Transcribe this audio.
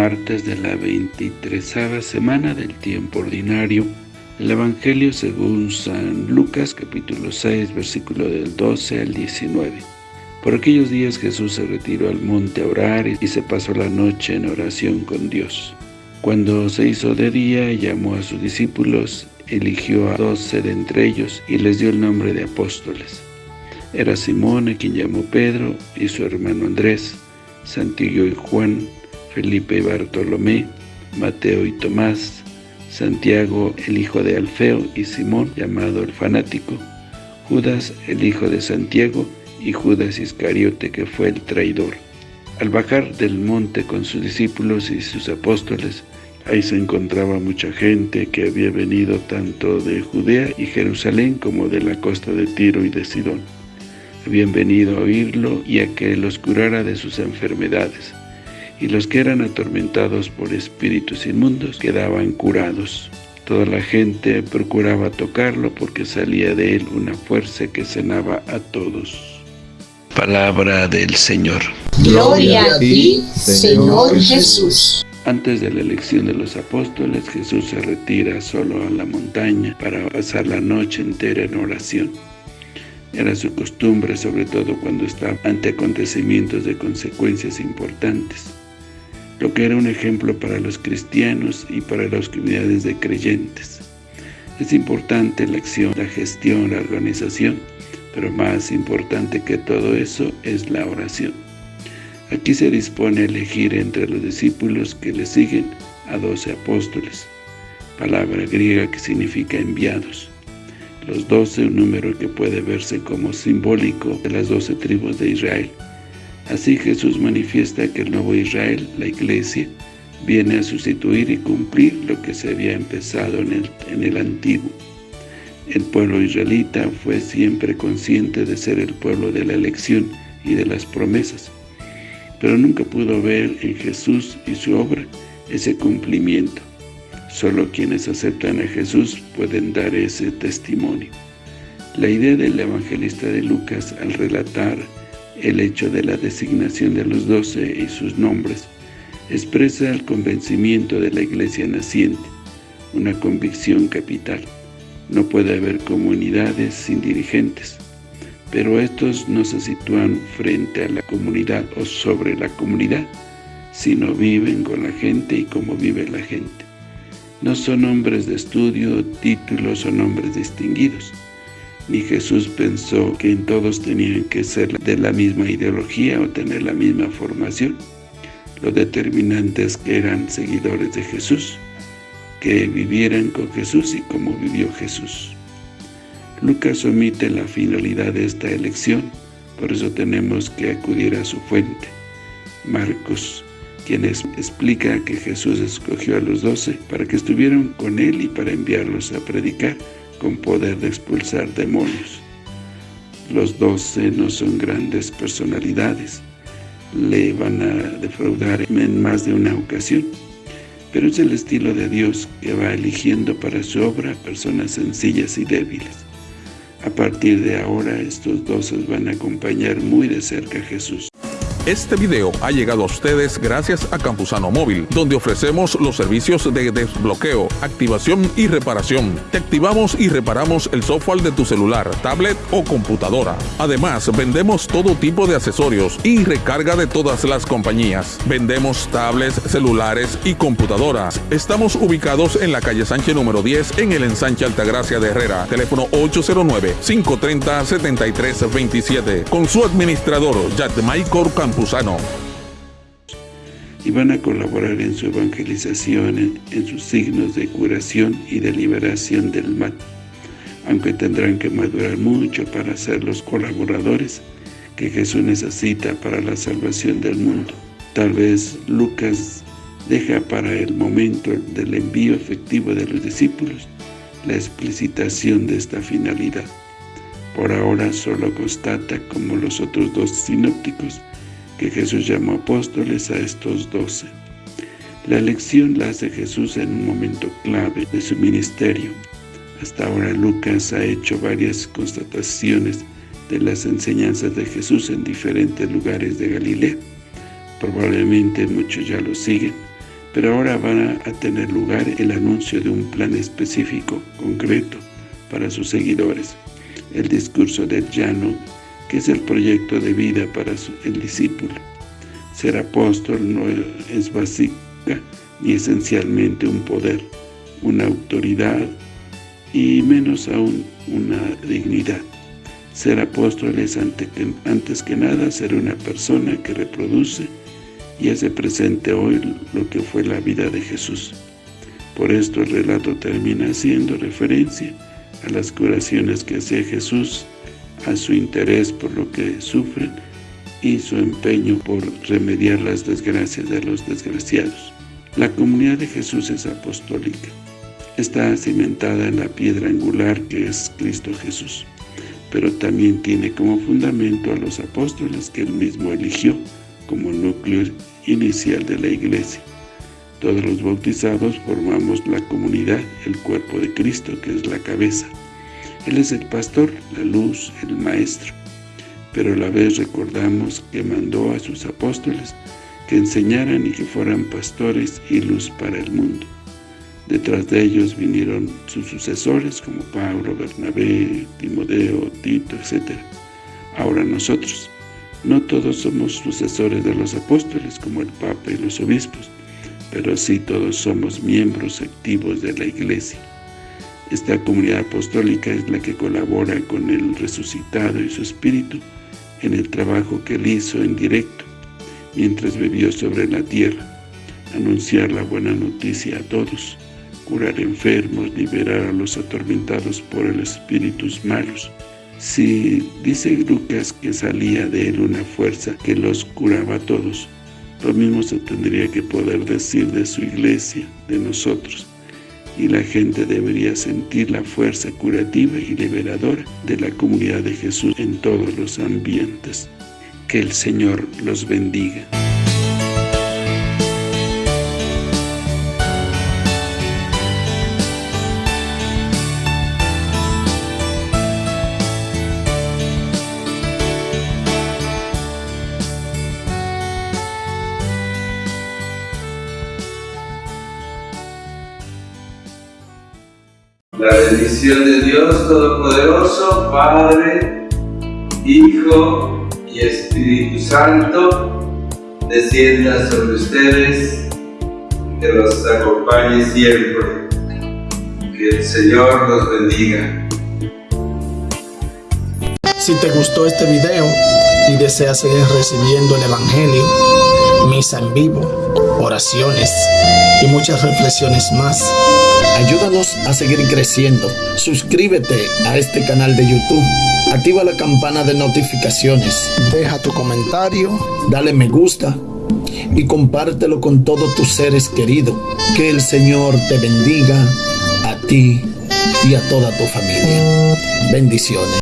martes de la 23 semana del tiempo ordinario. El Evangelio según San Lucas capítulo 6 versículo del 12 al 19. Por aquellos días Jesús se retiró al monte a orar y se pasó la noche en oración con Dios. Cuando se hizo de día, llamó a sus discípulos, eligió a doce de entre ellos y les dio el nombre de apóstoles. Era Simón, a quien llamó Pedro, y su hermano Andrés, Santiago y Juan, Felipe y Bartolomé, Mateo y Tomás, Santiago el hijo de Alfeo y Simón llamado el fanático, Judas el hijo de Santiago y Judas Iscariote que fue el traidor. Al bajar del monte con sus discípulos y sus apóstoles, ahí se encontraba mucha gente que había venido tanto de Judea y Jerusalén como de la costa de Tiro y de Sidón. Habían venido a oírlo y a que los curara de sus enfermedades y los que eran atormentados por espíritus inmundos quedaban curados. Toda la gente procuraba tocarlo porque salía de él una fuerza que sanaba a todos. Palabra del Señor. Gloria a ti, Señor Jesús. Antes de la elección de los apóstoles, Jesús se retira solo a la montaña para pasar la noche entera en oración. Era su costumbre, sobre todo cuando estaba ante acontecimientos de consecuencias importantes lo que era un ejemplo para los cristianos y para las comunidades de creyentes. Es importante la acción, la gestión, la organización, pero más importante que todo eso es la oración. Aquí se dispone a elegir entre los discípulos que le siguen a doce apóstoles, palabra griega que significa enviados. Los doce, un número que puede verse como simbólico de las doce tribus de Israel. Así Jesús manifiesta que el nuevo Israel, la iglesia, viene a sustituir y cumplir lo que se había empezado en el, en el antiguo. El pueblo israelita fue siempre consciente de ser el pueblo de la elección y de las promesas, pero nunca pudo ver en Jesús y su obra ese cumplimiento. Solo quienes aceptan a Jesús pueden dar ese testimonio. La idea del evangelista de Lucas al relatar el hecho de la designación de los doce y sus nombres expresa el convencimiento de la iglesia naciente, una convicción capital. No puede haber comunidades sin dirigentes, pero estos no se sitúan frente a la comunidad o sobre la comunidad, sino viven con la gente y como vive la gente. No son hombres de estudio, títulos o nombres distinguidos, ni Jesús pensó que en todos tenían que ser de la misma ideología o tener la misma formación. Lo determinante es que eran seguidores de Jesús, que vivieran con Jesús y como vivió Jesús. Lucas omite la finalidad de esta elección, por eso tenemos que acudir a su fuente. Marcos, quien explica que Jesús escogió a los doce para que estuvieran con él y para enviarlos a predicar, con poder de expulsar demonios. Los doce no son grandes personalidades, le van a defraudar en más de una ocasión, pero es el estilo de Dios que va eligiendo para su obra personas sencillas y débiles. A partir de ahora, estos doce van a acompañar muy de cerca a Jesús. Este video ha llegado a ustedes gracias a Campusano Móvil, donde ofrecemos los servicios de desbloqueo, activación y reparación. Te activamos y reparamos el software de tu celular, tablet o computadora. Además, vendemos todo tipo de accesorios y recarga de todas las compañías. Vendemos tablets, celulares y computadoras. Estamos ubicados en la calle Sánchez número 10 en el ensanche Altagracia de Herrera. Teléfono 809-530-7327. Con su administrador, Maicor Y van a colaborar en su evangelización, en, sus signos de curación y de liberación del mal, aunque tendrán que madurar mucho para ser los colaboradores que Jesús necesita para la salvación del mundo. Tal vez Lucas deja para el momento del envío efectivo de los discípulos la explicitación de esta finalidad. Por ahora solo constata, como los otros dos sinópticos, que Jesús llamó apóstoles a estos doce. La elección la hace Jesús en un momento clave de su ministerio. Hasta ahora Lucas ha hecho varias constataciones de las enseñanzas de Jesús en diferentes lugares de Galilea. Probablemente muchos ya lo siguen, Pero ahora va a tener lugar el anuncio de un plan específico, concreto, para sus seguidores. El discurso del llano, que es el proyecto de vida para el discípulo. Ser apóstol no es básica ni esencialmente un poder, una autoridad y menos aún una dignidad. Ser apóstol es antes que nada ser una persona que reproduce y hace presente hoy lo que fue la vida de Jesús. Por esto el relato termina haciendo referencia a las curaciones que hacía Jesús, a su interés por lo que sufren y su empeño por remediar las desgracias de los desgraciados. La comunidad de Jesús es apostólica. Está cimentada en la piedra angular que es Cristo Jesús, pero también tiene como fundamento a los apóstoles que él mismo eligió como núcleo inicial de la iglesia. Todos los bautizados formamos la comunidad, el cuerpo de Cristo, que es la cabeza. Él es el pastor, la luz, el maestro. Pero a la vez recordamos que mandó a sus apóstoles que enseñaran y que fueran pastores y luz para el mundo. Detrás de ellos vinieron sus sucesores como Pablo, Bernabé, Timodeo, Tito, etc. Ahora nosotros, no todos somos sucesores de los apóstoles como el Papa y los obispos, pero sí todos somos miembros activos de la Iglesia. Esta comunidad apostólica es la que colabora con el resucitado y su espíritu en el trabajo que él hizo en directo mientras vivió sobre la tierra, anunciar la buena noticia a todos, curar enfermos, liberar a los atormentados por el espíritus malos, si dice Lucas que salía de él una fuerza que los curaba a todos, lo mismo se tendría que poder decir de su iglesia, de nosotros, y la gente debería sentir la fuerza curativa y liberadora de la comunidad de Jesús en todos los ambientes. Que el Señor los bendiga. La bendición de Dios Todopoderoso, Padre, Hijo y Espíritu Santo, descienda sobre ustedes, que los acompañe siempre. Que el Señor los bendiga. Si te gustó este video y deseas seguir recibiendo el Evangelio, misa en vivo, oraciones y muchas reflexiones más, Ayúdanos a seguir creciendo. Suscríbete a este canal de YouTube. Activa la campana de notificaciones. Deja tu comentario. Dale me gusta. Y compártelo con todos tus seres queridos. Que el Señor te bendiga a ti y a toda tu familia. Bendiciones.